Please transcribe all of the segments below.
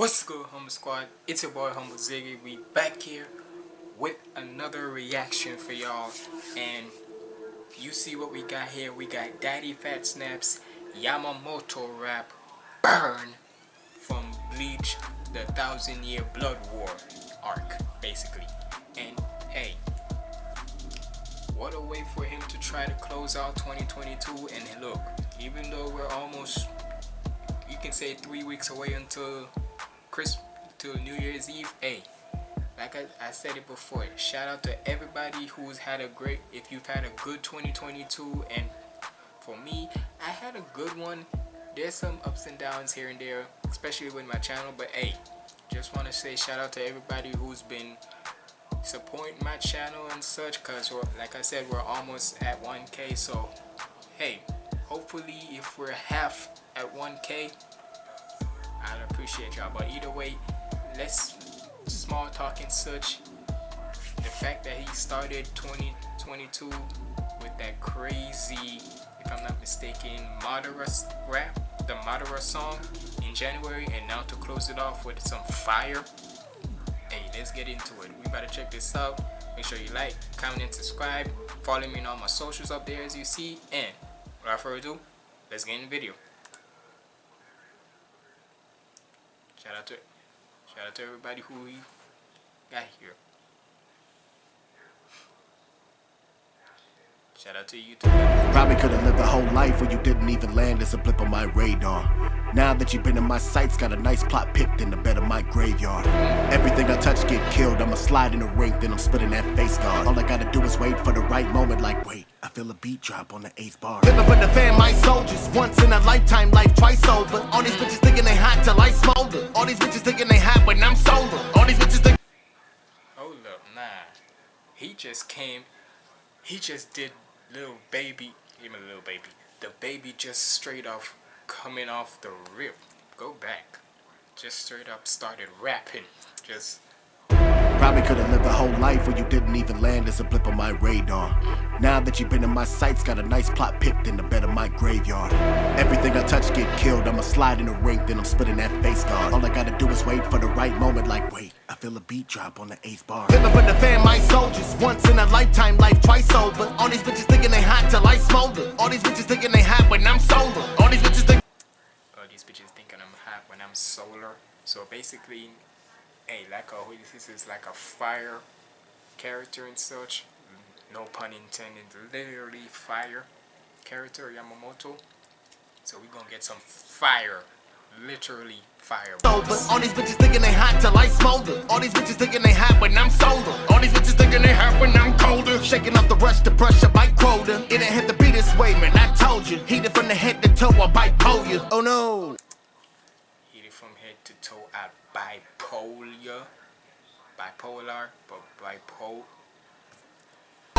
What's good, Humble Squad? It's your boy Humble Ziggy. We back here with another reaction for y'all. And you see what we got here. We got Daddyphatsnaps Yamamoto rap Burn from Bleach the Thousand Year Blood War arc, basically. And hey, what a way for him to try to close out 2022. And look, even though we're almost, you can say three weeks away until Christmas till New Year's Eve, hey, like I, I, said it before, shout out to everybody who's had a great, if you've had a good 2022, and for me, I had a good one. There's some ups and downs here and there, especially with my channel, but hey, just want to say shout out to everybody who's been supporting my channel and such, because like I said, we're almost at 1k, so hey, hopefully if we're half at 1k, I'd appreciate y'all. But either way, let's small talk and such. The fact that he started 2022 with that crazy, if I'm not mistaken, Madara rap, the Madara song in January, and now to close it off with some fire. Hey, let's get into it. We better check this out. Make sure you like, comment, and subscribe. Follow me on all my socials up there as you see. And without further ado, let's get in the video. Shout out to shout out to everybody who got here. Shout out to you too. Probably could have lived a whole life where you didn't even land as a blip on my radar. Now that you've been in my sights, got a nice plot picked in the bed of my graveyard. Everything I touch get killed, I'ma slide in the ring, then I'm spitting that face guard. All I gotta do is wait for the right moment, like wait, I feel a beat drop on the eighth bar. Living for the fam, my soldiers, once in a lifetime, life twice over. All these bitches thinking they hot till I smolder. All these bitches thinking they hot when I'm sober. All these bitches think. Hold up, nah. He just came, he just did little baby, even little baby. The baby just straight off coming off the rip. Go back. Just straight up started rapping. Just Probably could have lived a whole life where you didn't even land as a blip on my radar. Now that you've been in my sights, got a nice plot picked in the bed of my graveyard. Everything I touch get killed, I'ma slide in the ring, then I'm splitting that face guard. All I gotta do is wait for the right moment, like wait, I feel a beat drop on the eighth bar. Living for the fam, my soldiers, once in a lifetime, life twice over. All these bitches thinking they hot till I smolder. All these bitches thinking they hot when I'm sober. All these bitches think. All these bitches thinking I'm hot when I'm solar. So basically, hey, like a this is like a fire character and such. No pun intended. Literally fire character Yamamoto. So we're gonna get some fire. Literally fire. Over. All these bitches thinking they hot till I smolder. All these bitches thinking they hot when I'm sober. All these bitches thinking they hot when I'm colder. Shaking up the rush to brush up my quota. It ain't hit the beat this way, man. I told you. Heated from the head to toe, I bite bipolar. Oh no. Heated from head to toe, Bipolar, bipolar, but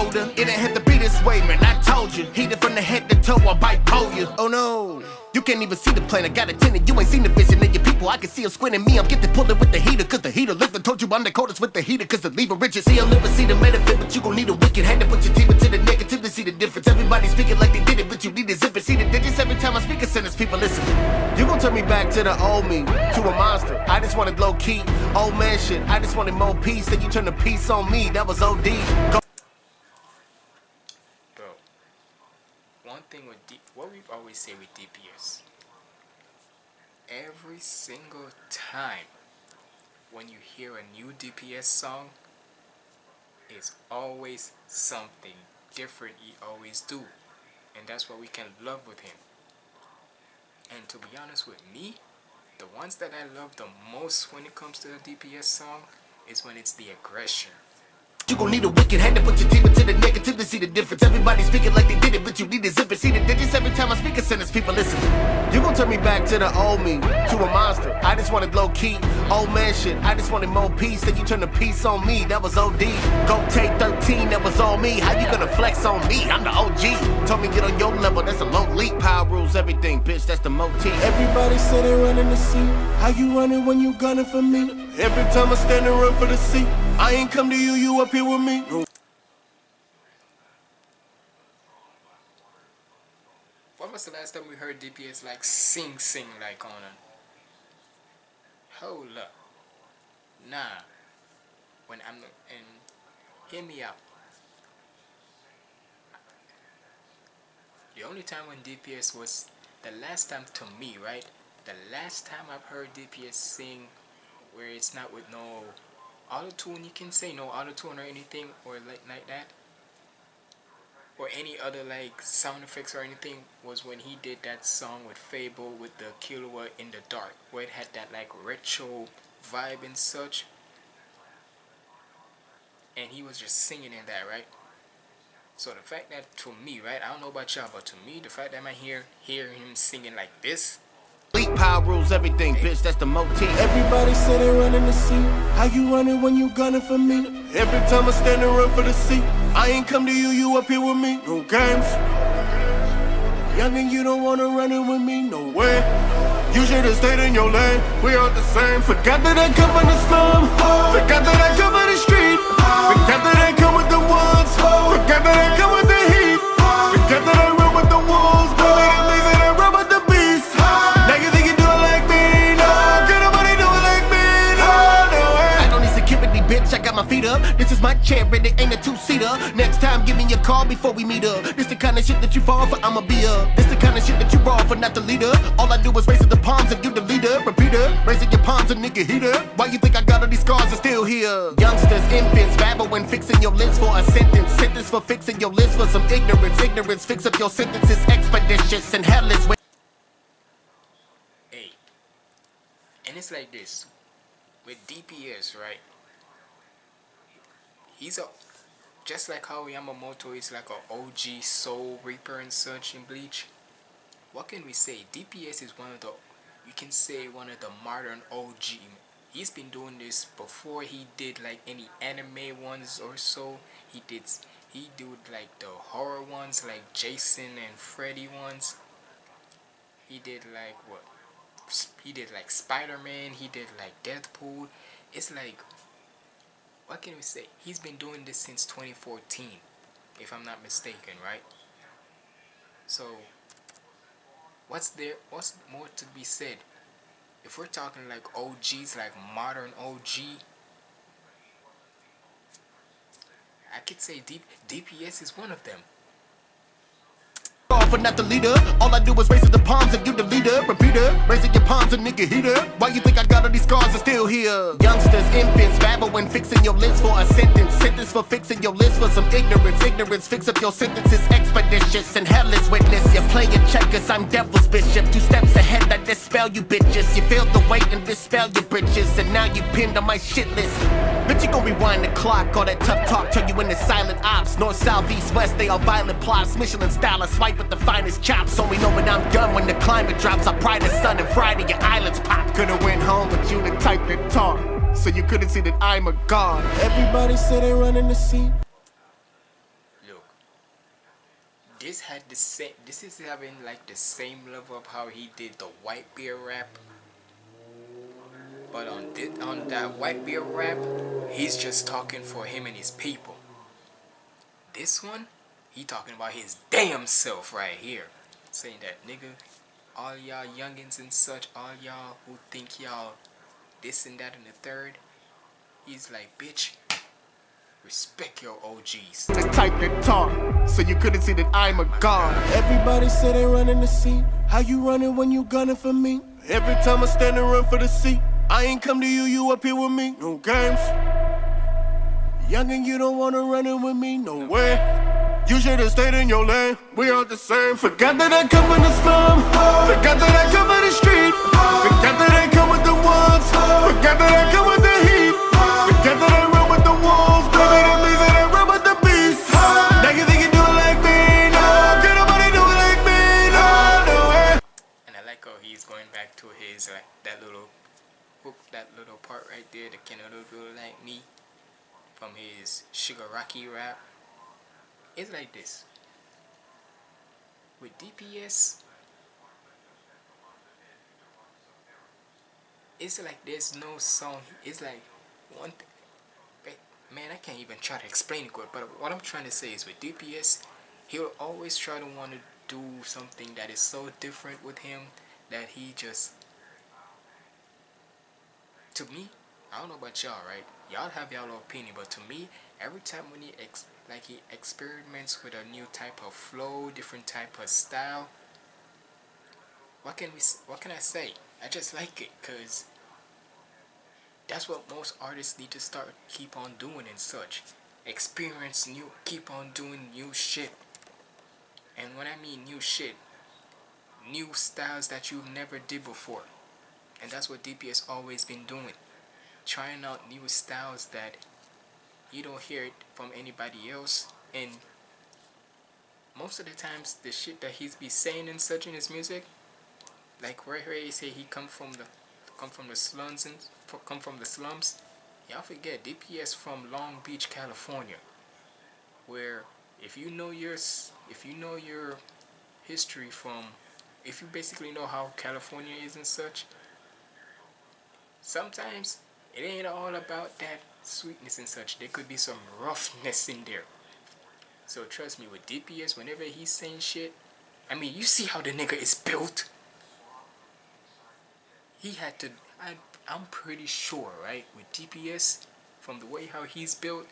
bipolar. It ain't had to be this way, man. I told you. Heated from the head to toe, I bipolar. Oh no. You can't even see the plane, I got a tenant, you ain't seen the vision of your people, I can see them squinting me, I'm getting pulling with the heater, cause the heater lift, I told you I'm the coldest with the heater, cause the lever rigid, see, I'll never see the benefit, but you gon' need a wicked hand to put your team into the negative to see the difference, everybody speaking like they did it, but you need to zip it, see the digits every time I speak a sentence, people listen. You gon' turn me back to the old me, to a monster, I just wanted low key, old man shit, I just wanted more peace, then you turn the peace on me, that was OD. Go with D, what we always say with DPS, every single time when you hear a new DPS song, it's always something different he always do. And that's what we can love with him. And to be honest with me, the ones that I love the most when it comes to a DPS song is when it's the aggression. You gon' need a wicked hand to put your team into the negative to see the difference. Everybody speaking like they did it, but you need to zip it. See the digits every time I speak a sentence, people listen. You gon' turn me back to the old me, to a monster. I just wanted low key, old man shit. I just wanted more peace. Then you turn the peace on me, that was OD. Go take 13, that was on me. How you gonna flex on me? I'm the OG. Told me get on your level, that's a long leap. Power rules everything, bitch, that's the motif. Everybody they running the seat. How you running when you gunning for me? Every time I stand and run for the seat. I ain't come to you, you up here with me. When was the last time we heard DPS like sing sing like on a hold up. Nah. When I'm and hear me out. The only time when DPS was the last time to me, right? The last time I've heard DPS sing where it's not with no auto tune, you can say no auto tune or anything or like like that. Or any other like sound effects or anything was when he did that song with FabvL with the Killua in the dark where it had that like retro vibe and such. And he was just singing in that, right? So the fact that to me, right, I don't know about y'all, but to me, the fact that I hear hear him singing like this. Power rules everything, bitch. That's the motif. Everybody they running the seat. How you running when you gunning for me? Every time I stand and run for the seat, I ain't come to you, you up here with me. No games. Young and you don't wanna run it with me, no way. You should've stayed in your lane. We all the same. Forgot that I come from the slum. Forgot that I come from the street. Forgot that I come with the ones. Forgot that I come with is my chair, and it ain't a two-seater. Next time, give me a call before we meet up. This the kind of shit that you fall for, I'ma be up. This the kind of shit that you raw for, not the leader. All I do is raise the palms and you the leader. Repeater, raising your palms, a nigga heater. Why you think I got all these scars and still here? Youngsters, infants, babbling, fixing your list for a sentence. Sentence for fixing your list for some ignorance. Ignorance, fix up your sentences, expeditious and hellish. Hey. And it's like this. With DPS, right? He's a just like how Yamamoto is like a OG Soul Reaper and such in Bleach. What can we say? DPS is one of the you can say one of the modern OG. He's been doing this before he did like any anime ones or so. He did he did like the horror ones like Jason and Freddy ones. He did like what? He did like Spider-Man, he did like Deadpool. It's like what can we say? He's been doing this since 2014, if I'm not mistaken, right? So, what's there? What's more to be said? If we're talking like OGs, like modern OG, I could say D DPS is one of them. For not the leader. All I do is raise the palms and you the leader. Repeater, raising your palms a nigga heater. Why you think I got all these scars and still here? Youngsters, infants, babbling, fixing your list for a sentence. Sentence for fixing your list for some ignorance. Ignorance, fix up your sentences. Expeditious and hellish witness. You're playing checkers, I'm devil's bishop. Two steps ahead, I dispel you bitches. You feel the weight and dispel your britches. And now you pinned on my shit list. Bitch, you gon' rewind the clock. All that tough talk turn you into silent ops. North, south, east, west, they all violent plots. Michelin style, I swipe with the finest chops. Only know when I'm done when the climate drops. I pry the sun and Friday your eyelids pop. Could've went home, but you the type that talk. So you couldn't see that I'm a god. Everybody say they running the seat. Look, this had the same. This is having like the same level of how he did the white beard rap. But on this, on that white beard rap, he's just talking for him and his people. This one, he talking about his damn self right here, saying that nigga, all y'all youngins and such, all y'all who think y'all this and that and the third, he's like, bitch, respect your OGs. The type that talk. So you couldn't see that I'm a god. Everybody say they running the seat. How you running when you gunning for me? Every time I stand and run for the seat, I ain't come to you, you up here with me. No games. Young and you don't wanna run it with me, no way. You should've stayed in your lane. We all the same. Forgot that I come from the slum. Forgot that I come from the street. Forgot that I come with the ones. Forgot that I come with do it like me, from his Shigaraki rap. It's like this. With DPS, it's like there's no song. It's like one. Man, I can't even try to explain it good. But what I'm trying to say is with DPS, he'll always try to want to do something that is so different with him that he just to me, I don't know about y'all, right? Y'all have y'all opinion, but to me, every time when he ex like he experiments with a new type of flow, different type of style, what can we what can I say? I just like it cuz that's what most artists need to start keep on doing and such. Experience new keep on doing new shit. And when I mean new shit, new styles that you've never did before. And that's what DPS always been doing trying out new styles that you don't hear it from anybody else. And most of the times the shit that he's be saying and such in his music like where he say he come from the come from the slums and come from the slums. Y'all forget DPS from Long Beach California where if you know your if you know your history from if you basically know how California is and such sometimes it ain't all about that sweetness and such. There could be some roughness in there. So trust me, with DPS, whenever he's saying shit, I mean, you see how the nigga is built. He had to, I, I'm pretty sure, right, with DPS, from the way how he's built,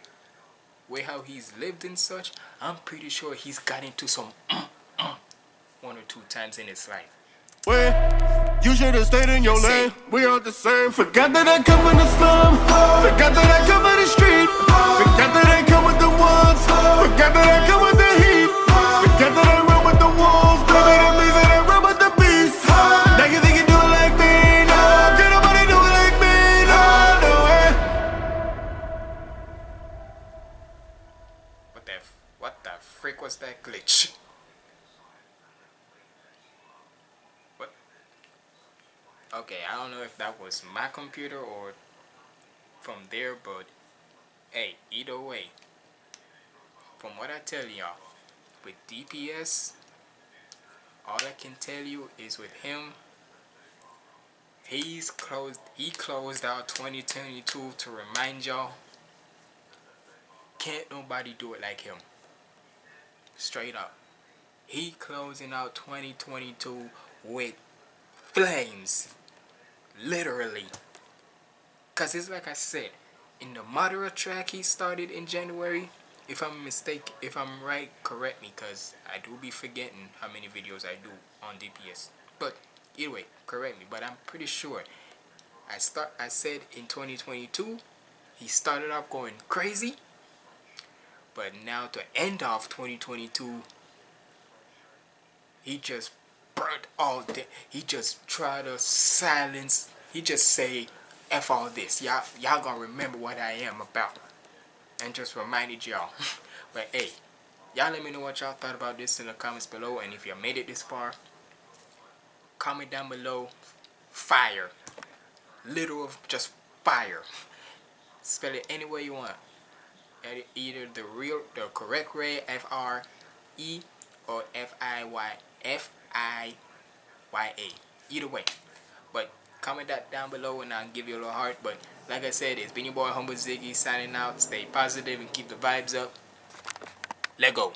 way how he's lived and such, I'm pretty sure he's got into some mm, mm, one or two times in his life. Where? You should have stayed in your lane. We are the same. Forgot that I come from the slum. Forgot that I come from the okay I don't know if that was my computer or from there but hey either way from what I tell y'all with DPS all I can tell you is with him he's closed he closed out 2022 to remind y'all can't nobody do it like him. Straight up. He closing out 2022 with flames literally. Because it's like I said in the Madara track he started in January if I'm mistake if I'm right correct me because I do be forgetting how many videos I do on DPS but either way correct me but I'm pretty sure. I start I said in 2022 he started off going crazy but now to end off 2022 he just burnt all day. He just tried to silence. He just say, F all this. Y'all y'all gonna remember what I am about. And just reminded y'all. but hey, y'all let me know what y'all thought about this in the comments below. And if you made it this far, comment down below. Fire. Literal just fire. Spell it any way you want. Either the real, the correct way, F-R-E, or F-I-Y, F I-Y-A. Either way. But comment that down below and I'll give you a little heart. But like I said, it's been your boy Humble Ziggy signing out. Stay positive and keep the vibes up. Let go.